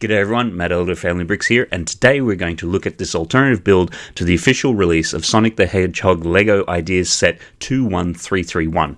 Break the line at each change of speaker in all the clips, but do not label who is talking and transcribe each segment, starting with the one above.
G'day everyone, Matt Elder Family Bricks here, and today we're going to look at this alternative build to the official release of Sonic the Hedgehog LEGO Ideas Set 21331.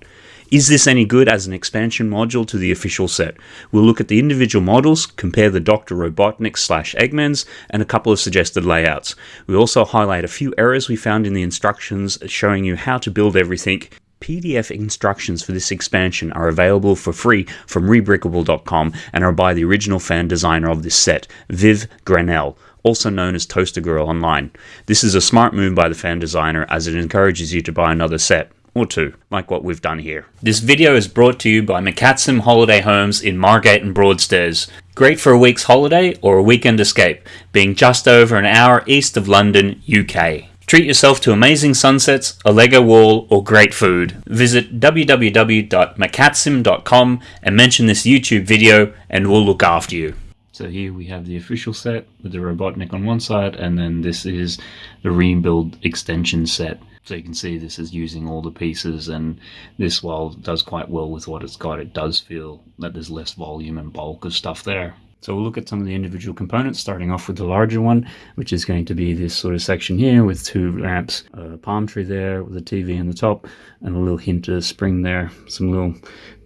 Is this any good as an expansion module to the official set? We'll look at the individual models, compare the Dr. Robotnik slash Eggmans, and a couple of suggested layouts. We also highlight a few errors we found in the instructions showing you how to build everything PDF instructions for this expansion are available for free from rebrickable.com and are by the original fan designer of this set, Viv Grannell, also known as Toaster Girl Online. This is a smart move by the fan designer as it encourages you to buy another set or two, like what we've done here. This video is brought to you by McCatsim Holiday Homes in Margate and Broadstairs. Great for a week's holiday or a weekend escape, being just over an hour east of London, UK. Treat yourself to amazing sunsets, a Lego wall, or great food. Visit www.macatsim.com and mention this YouTube video and we'll look after you. So here we have the official set with the Robotnik on one side and then this is the rebuild extension set. So you can see this is using all the pieces and this while does quite well with what it's got, it does feel that there's less volume and bulk of stuff there. So we'll look at some of the individual components, starting off with the larger one, which is going to be this sort of section here with two lamps, a palm tree there with a TV in the top, and a little hint of spring there, some little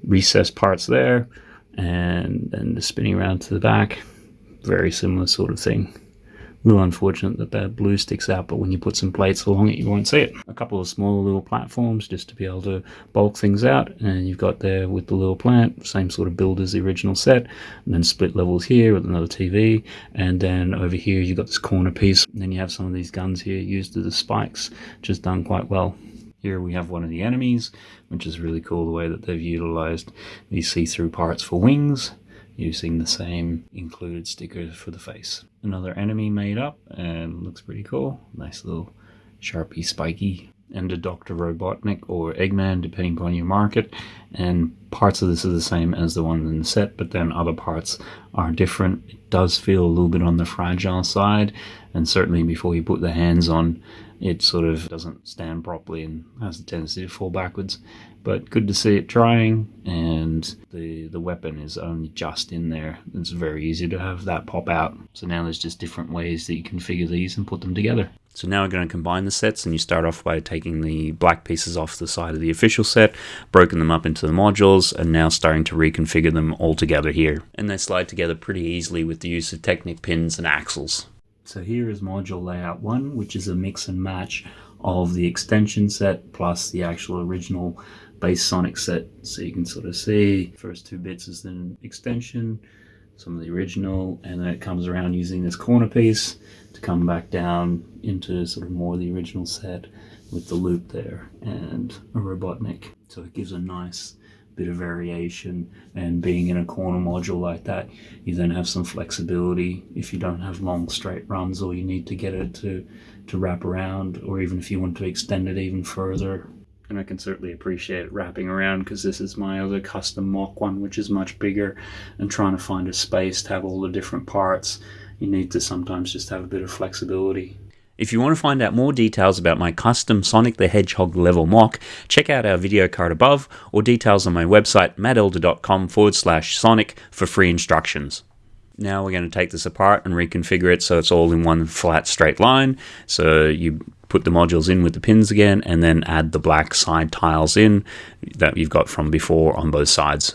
recessed parts there, and then the spinning around to the back. Very similar sort of thing little unfortunate that that blue sticks out, but when you put some plates along it, you won't see it. A couple of smaller little platforms just to be able to bulk things out, and you've got there with the little plant, same sort of build as the original set, and then split levels here with another TV, and then over here you've got this corner piece, and then you have some of these guns here used as the spikes, just done quite well. Here we have one of the enemies, which is really cool the way that they've utilized these see-through parts for wings using the same included stickers for the face. Another enemy made up and looks pretty cool. Nice little sharpie spiky and a Dr. Robotnik or Eggman depending upon your market and parts of this are the same as the ones in the set but then other parts are different. It does feel a little bit on the fragile side and certainly before you put the hands on it sort of doesn't stand properly and has a tendency to fall backwards. But good to see it trying, and the, the weapon is only just in there. It's very easy to have that pop out. So now there's just different ways that you configure these and put them together. So now we're going to combine the sets and you start off by taking the black pieces off the side of the official set, broken them up into the modules, and now starting to reconfigure them all together here. And they slide together pretty easily with the use of Technic pins and axles. So here is module layout one, which is a mix and match of the extension set plus the actual original base Sonic set. So you can sort of see first two bits is an extension, some of the original, and then it comes around using this corner piece to come back down into sort of more the original set with the loop there and a Robotnik. So it gives a nice bit of variation and being in a corner module like that you then have some flexibility if you don't have long straight runs or you need to get it to to wrap around or even if you want to extend it even further and I can certainly appreciate wrapping around because this is my other custom MOC one which is much bigger and trying to find a space to have all the different parts you need to sometimes just have a bit of flexibility if you want to find out more details about my custom Sonic the Hedgehog level MOC, check out our video card above or details on my website mattelder.com forward slash Sonic for free instructions. Now we're going to take this apart and reconfigure it so it's all in one flat straight line. So you put the modules in with the pins again and then add the black side tiles in that you've got from before on both sides.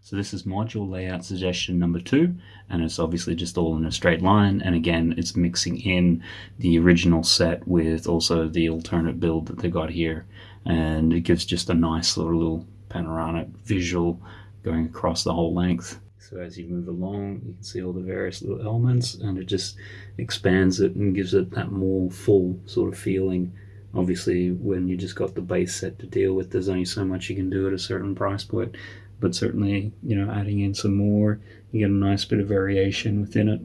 So this is module layout suggestion number two, and it's obviously just all in a straight line. And again, it's mixing in the original set with also the alternate build that they got here. And it gives just a nice little, little panoramic visual going across the whole length. So as you move along, you can see all the various little elements and it just expands it and gives it that more full sort of feeling. Obviously, when you just got the base set to deal with, there's only so much you can do at a certain price point but certainly, you know, adding in some more, you get a nice bit of variation within it.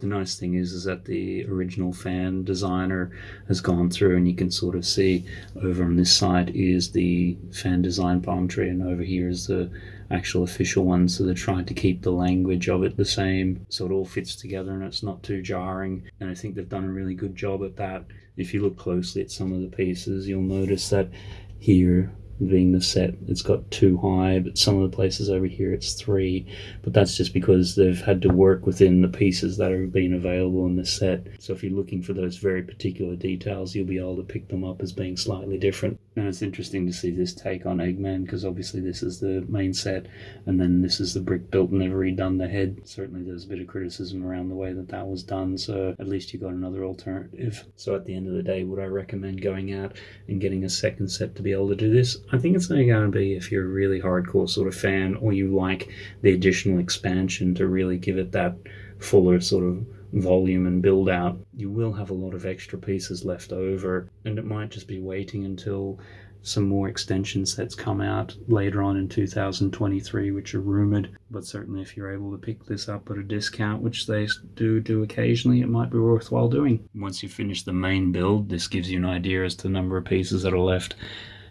The nice thing is, is that the original fan designer has gone through and you can sort of see over on this side is the fan design palm tree and over here is the actual official one. So they're trying to keep the language of it the same so it all fits together and it's not too jarring. And I think they've done a really good job at that. If you look closely at some of the pieces, you'll notice that here being the set. It's got two high, but some of the places over here it's three. But that's just because they've had to work within the pieces that have been available in this set. So if you're looking for those very particular details, you'll be able to pick them up as being slightly different. And it's interesting to see this take on Eggman because obviously this is the main set, and then this is the brick built and they've redone the head. Certainly there's a bit of criticism around the way that that was done. So at least you got another alternative. So at the end of the day, would I recommend going out and getting a second set to be able to do this? I think it's only going to be if you're a really hardcore sort of fan or you like the additional expansion to really give it that fuller sort of volume and build out. You will have a lot of extra pieces left over, and it might just be waiting until some more extension sets come out later on in 2023, which are rumored. But certainly, if you're able to pick this up at a discount, which they do do occasionally, it might be worthwhile doing. Once you finish the main build, this gives you an idea as to the number of pieces that are left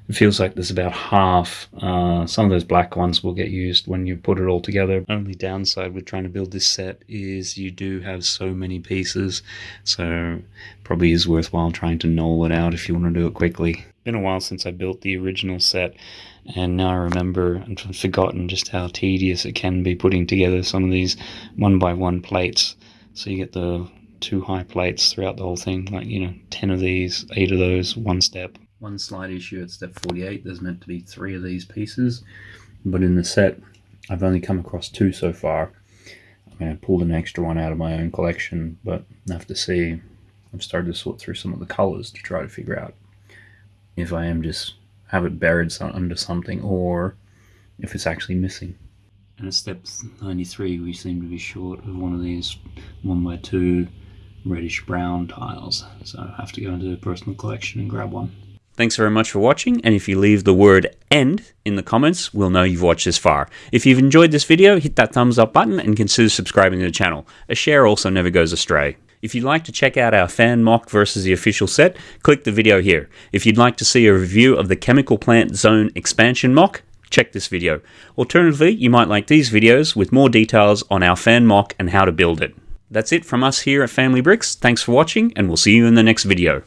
it feels like there's about half. Uh, some of those black ones will get used when you put it all together. Only downside with trying to build this set is you do have so many pieces, so probably is worthwhile trying to knoll it out if you want to do it quickly. Been a while since I built the original set, and now I remember and forgotten just how tedious it can be putting together some of these one by one plates. So you get the two high plates throughout the whole thing, like you know, ten of these, eight of those, one step one slight issue at step 48 there's meant to be three of these pieces but in the set I've only come across two so far. I mean I pulled an extra one out of my own collection but I have to see I've started to sort through some of the colors to try to figure out if I am just have it buried under something or if it's actually missing. And at step 93 we seem to be short of one of these one by two reddish brown tiles. So I have to go into the personal collection and grab one Thanks very much for watching, and if you leave the word END in the comments, we'll know you've watched this far. If you've enjoyed this video, hit that thumbs up button and consider subscribing to the channel. A share also never goes astray. If you'd like to check out our fan MOC versus the official set, click the video here. If you'd like to see a review of the Chemical Plant Zone expansion MOC, check this video. Alternatively, you might like these videos with more details on our fan MOC and how to build it. That's it from us here at Family Bricks. Thanks for watching, and we'll see you in the next video.